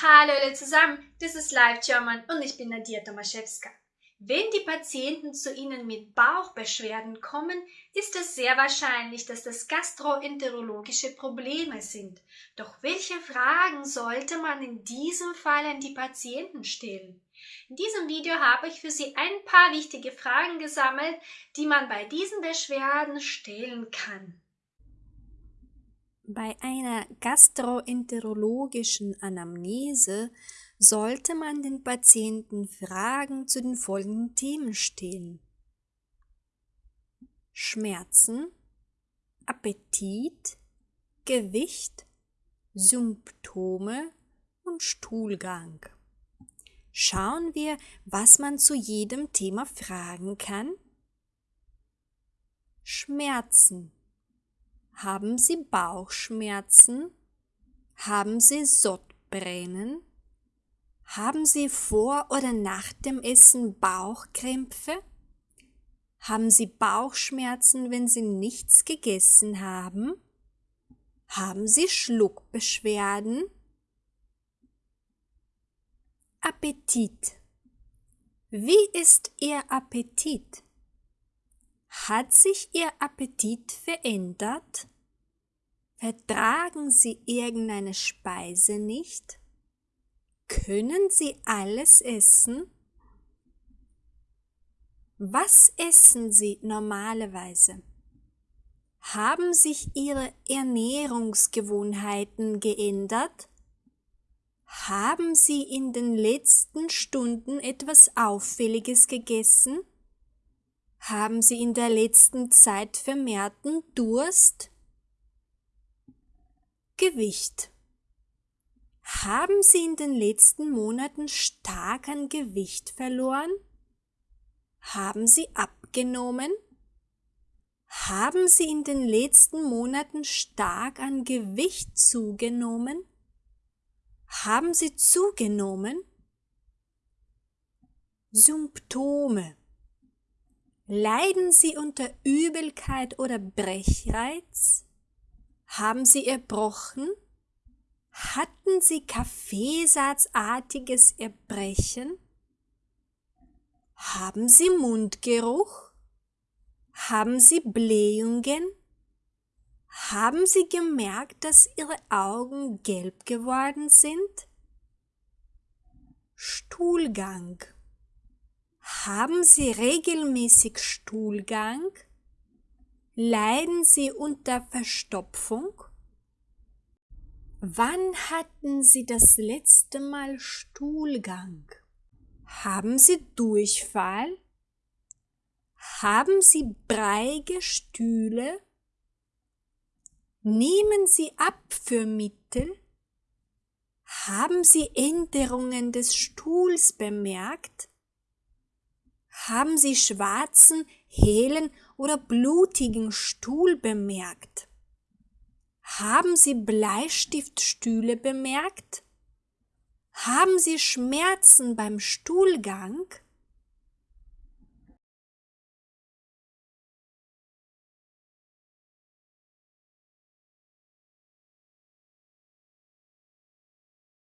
Hallo alle zusammen, das ist Live German und ich bin Nadia Tomaszewska. Wenn die Patienten zu Ihnen mit Bauchbeschwerden kommen, ist es sehr wahrscheinlich, dass das gastroenterologische Probleme sind. Doch welche Fragen sollte man in diesem Fall an die Patienten stellen? In diesem Video habe ich für Sie ein paar wichtige Fragen gesammelt, die man bei diesen Beschwerden stellen kann. Bei einer gastroenterologischen Anamnese sollte man den Patienten Fragen zu den folgenden Themen stellen. Schmerzen, Appetit, Gewicht, Symptome und Stuhlgang. Schauen wir, was man zu jedem Thema fragen kann. Schmerzen. Haben Sie Bauchschmerzen? Haben Sie Sodbrennen? Haben Sie vor oder nach dem Essen Bauchkrämpfe? Haben Sie Bauchschmerzen, wenn Sie nichts gegessen haben? Haben Sie Schluckbeschwerden? Appetit. Wie ist Ihr Appetit? Hat sich Ihr Appetit verändert? Vertragen Sie irgendeine Speise nicht? Können Sie alles essen? Was essen Sie normalerweise? Haben sich Ihre Ernährungsgewohnheiten geändert? Haben Sie in den letzten Stunden etwas Auffälliges gegessen? Haben Sie in der letzten Zeit vermehrten Durst? Gewicht. Haben Sie in den letzten Monaten stark an Gewicht verloren? Haben Sie abgenommen? Haben Sie in den letzten Monaten stark an Gewicht zugenommen? Haben Sie zugenommen? Symptome Leiden Sie unter Übelkeit oder Brechreiz? Haben Sie erbrochen? Hatten Sie Kaffeesatzartiges Erbrechen? Haben Sie Mundgeruch? Haben Sie Blähungen? Haben Sie gemerkt, dass Ihre Augen gelb geworden sind? Stuhlgang haben Sie regelmäßig Stuhlgang? Leiden Sie unter Verstopfung? Wann hatten Sie das letzte Mal Stuhlgang? Haben Sie Durchfall? Haben Sie breiige Stühle? Nehmen Sie Abführmittel? Haben Sie Änderungen des Stuhls bemerkt? Haben Sie schwarzen, hellen oder blutigen Stuhl bemerkt? Haben Sie Bleistiftstühle bemerkt? Haben Sie Schmerzen beim Stuhlgang?